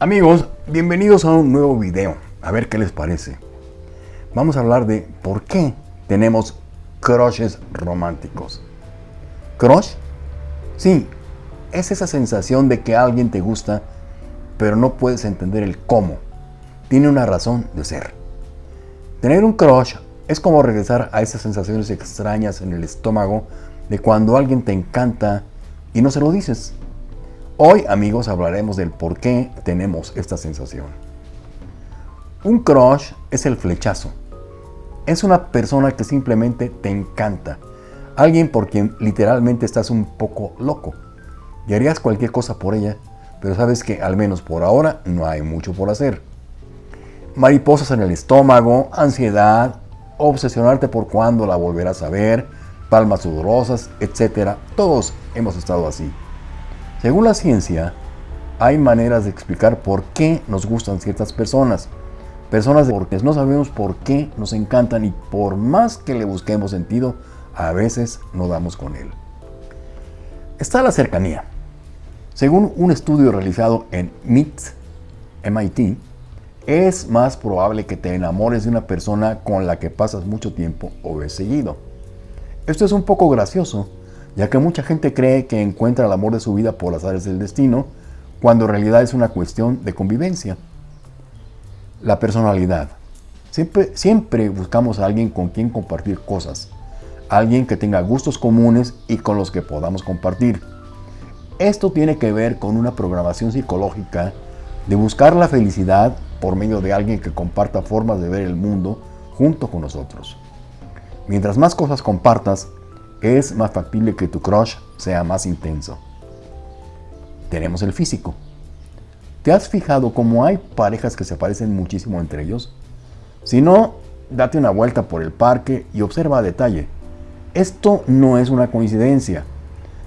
Amigos, bienvenidos a un nuevo video. A ver qué les parece. Vamos a hablar de por qué tenemos crushes románticos. ¿Crush? Sí, es esa sensación de que alguien te gusta, pero no puedes entender el cómo. Tiene una razón de ser. Tener un crush es como regresar a esas sensaciones extrañas en el estómago de cuando alguien te encanta y no se lo dices. Hoy, amigos, hablaremos del por qué tenemos esta sensación. Un crush es el flechazo. Es una persona que simplemente te encanta. Alguien por quien literalmente estás un poco loco. Y harías cualquier cosa por ella, pero sabes que al menos por ahora no hay mucho por hacer. Mariposas en el estómago, ansiedad, obsesionarte por cuándo la volverás a ver, palmas sudorosas, etc. Todos hemos estado así. Según la ciencia, hay maneras de explicar por qué nos gustan ciertas personas. Personas porque no sabemos por qué nos encantan y por más que le busquemos sentido, a veces no damos con él. Está la cercanía. Según un estudio realizado en MIT, MIT, es más probable que te enamores de una persona con la que pasas mucho tiempo o ves seguido. Esto es un poco gracioso, ya que mucha gente cree que encuentra el amor de su vida por las áreas del destino, cuando en realidad es una cuestión de convivencia. La personalidad. Siempre, siempre buscamos a alguien con quien compartir cosas, alguien que tenga gustos comunes y con los que podamos compartir. Esto tiene que ver con una programación psicológica de buscar la felicidad por medio de alguien que comparta formas de ver el mundo junto con nosotros. Mientras más cosas compartas, es más factible que tu crush sea más intenso. Tenemos el físico. ¿Te has fijado cómo hay parejas que se parecen muchísimo entre ellos? Si no, date una vuelta por el parque y observa a detalle. Esto no es una coincidencia.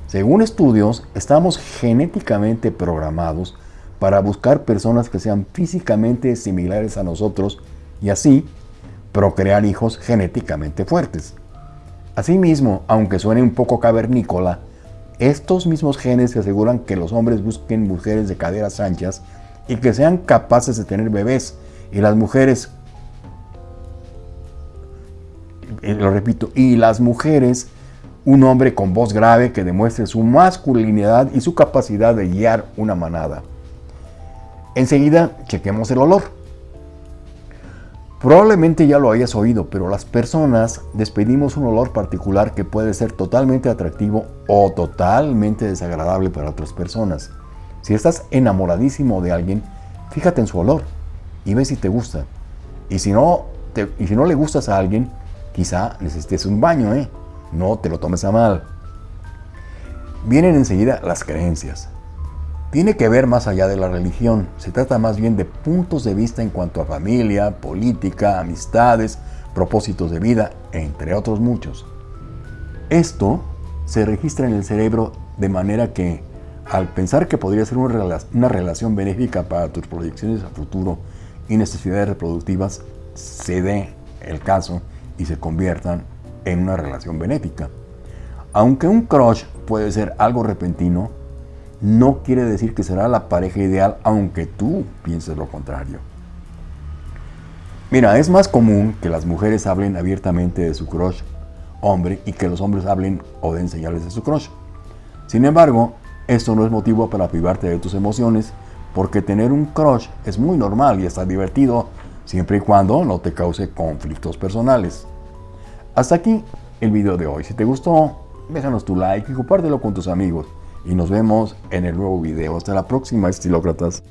Según estudios, estamos genéticamente programados para buscar personas que sean físicamente similares a nosotros y así procrear hijos genéticamente fuertes. Asimismo, aunque suene un poco cavernícola, estos mismos genes se aseguran que los hombres busquen mujeres de caderas anchas y que sean capaces de tener bebés, y las mujeres, lo repito, y las mujeres, un hombre con voz grave que demuestre su masculinidad y su capacidad de guiar una manada. Enseguida, chequemos el olor. Probablemente ya lo hayas oído, pero las personas despedimos un olor particular que puede ser totalmente atractivo o totalmente desagradable para otras personas. Si estás enamoradísimo de alguien, fíjate en su olor y ve si te gusta. Y si no, y si no le gustas a alguien, quizá necesites un baño, ¿eh? No te lo tomes a mal. Vienen enseguida las creencias tiene que ver más allá de la religión. Se trata más bien de puntos de vista en cuanto a familia, política, amistades, propósitos de vida, entre otros muchos. Esto se registra en el cerebro de manera que, al pensar que podría ser una relación benéfica para tus proyecciones a futuro y necesidades reproductivas, se dé el caso y se conviertan en una relación benéfica. Aunque un crush puede ser algo repentino, no quiere decir que será la pareja ideal aunque tú pienses lo contrario. Mira, es más común que las mujeres hablen abiertamente de su crush hombre y que los hombres hablen o den señales de su crush. Sin embargo, esto no es motivo para privarte de tus emociones porque tener un crush es muy normal y está divertido siempre y cuando no te cause conflictos personales. Hasta aquí el video de hoy. Si te gustó, déjanos tu like y compártelo con tus amigos y nos vemos en el nuevo video. Hasta la próxima, estilócratas.